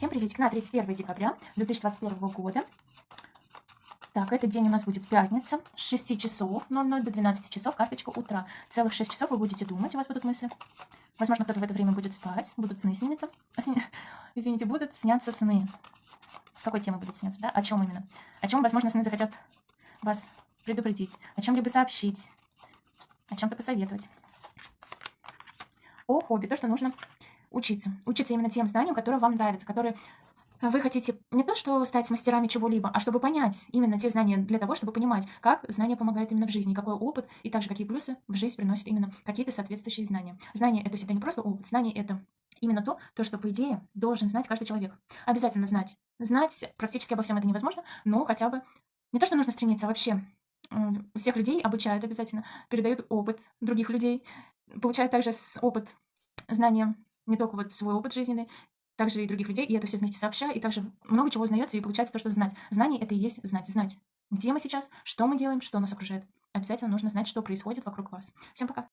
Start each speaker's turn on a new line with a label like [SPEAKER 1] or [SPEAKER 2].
[SPEAKER 1] Всем приветик на 31 декабря 2021 года. Так, этот день у нас будет пятница с 6 часов 00 до 12 часов, карточка утра. Целых 6 часов вы будете думать, у вас будут мысли. Возможно, кто-то в это время будет спать, будут сны сниматься. Извините, будут сняться сны. С какой темы будет сняться, да? О чем именно? О чем, возможно, сны захотят вас предупредить, о чем-либо сообщить, о чем-то посоветовать. О хобби, то, что нужно учиться. Учиться именно тем знаниям, которые вам нравятся, которые вы хотите не то, что стать мастерами чего-либо, а чтобы понять именно те знания для того, чтобы понимать, как знания помогают именно в жизни, какой опыт и также какие плюсы в жизнь приносят именно какие-то соответствующие знания. Знания — это всегда не просто опыт, знания — это именно то, то, что, по идее, должен знать каждый человек. Обязательно знать. Знать практически обо всем это невозможно, но хотя бы не то, что нужно стремиться, а вообще всех людей обучают обязательно, передают опыт других людей, получают также опыт, знания не только вот свой опыт жизненный, также и других людей, и это все вместе сообща, и также много чего узнается, и получается то, что знать. Знание — это и есть знать, знать. Где мы сейчас, что мы делаем, что нас окружает. Обязательно нужно знать, что происходит вокруг вас. Всем пока!